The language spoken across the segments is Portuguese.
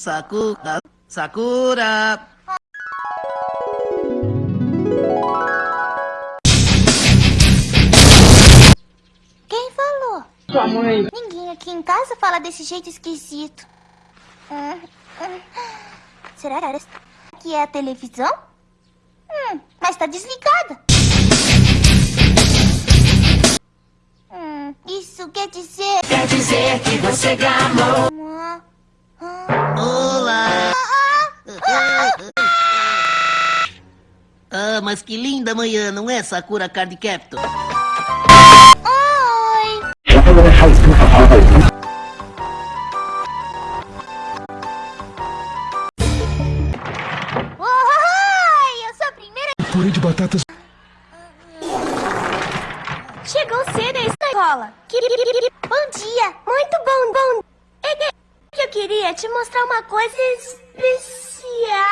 Sakura, Sakura. Quem falou? Sua mãe. Ninguém aqui em casa fala desse jeito esquisito. Hum, hum. Será que é a televisão? Hum, mas tá desligada. Hum, isso quer dizer... Quer dizer que você gamou! Mas que linda manhã, não é, Sakura Card Captor? Oi! Oi! Eu sou a primeira... Purê de batatas. Chegou cedo a escola. Bom dia. Muito bom, bom. É que eu queria te mostrar uma coisa especial.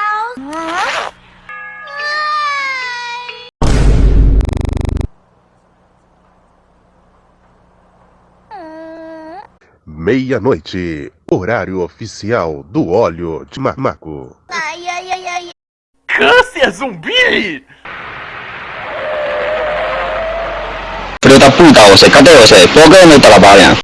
Meia-noite, horário oficial do óleo de mamaco. Ai, ai, ai, ai. Câncer zumbi! Filho da puta você, cadê você? Por que não trabalha?